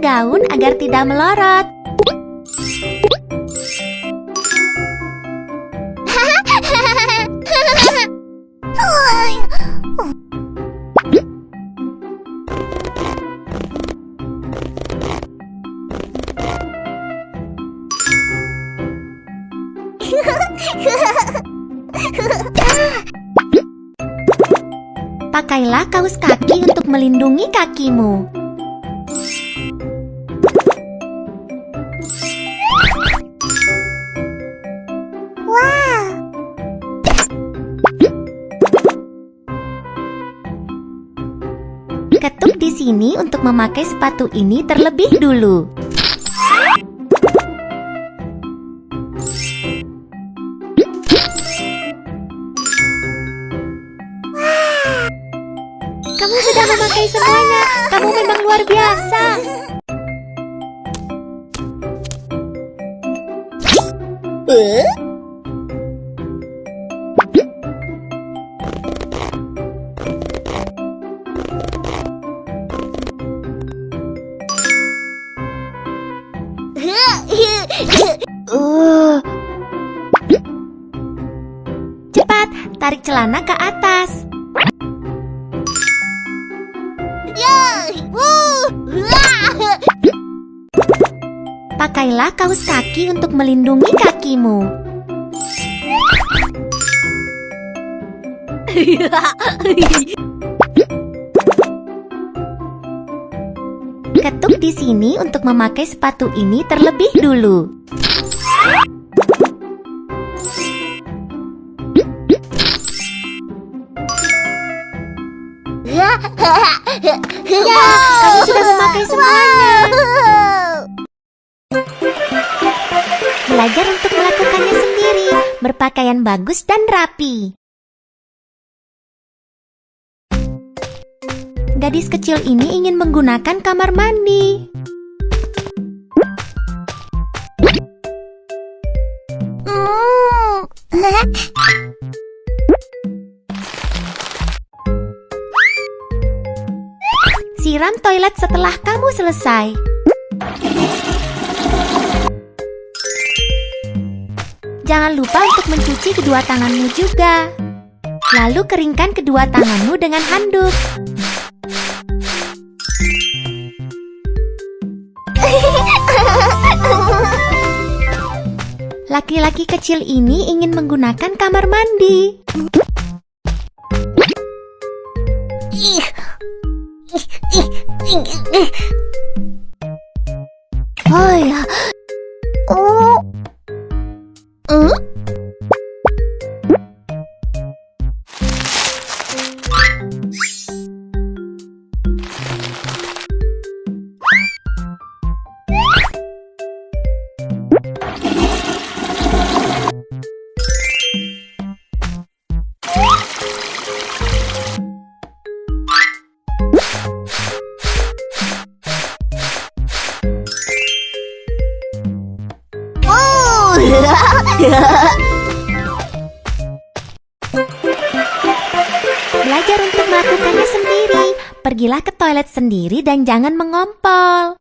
Gaun agar tidak melorot. Pakailah kaos kaki untuk melindungi kakimu. Ketuk di sini untuk memakai sepatu ini terlebih dulu. Kamu sudah memakai semuanya. Kamu memang luar biasa. Cepat, tarik celana ke atas. Pakailah kaos kaki untuk melindungi kakimu. Ketuk di sini untuk memakai sepatu ini terlebih dulu. Ya, kamu sudah memakai semuanya. Belajar untuk melakukannya sendiri, berpakaian bagus dan rapi. Gadis kecil ini ingin menggunakan kamar mandi. Siram toilet setelah kamu selesai. Jangan lupa untuk mencuci kedua tanganmu juga. Lalu keringkan kedua tanganmu dengan handuk. Laki-laki kecil ini ingin menggunakan kamar mandi. あいや。おー Belajar untuk melakukannya sendiri. Pergilah ke toilet sendiri dan jangan mengompol.